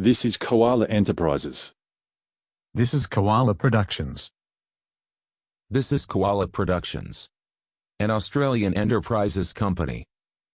This is Koala Enterprises. This is Koala Productions. This is Koala Productions, an Australian enterprises company.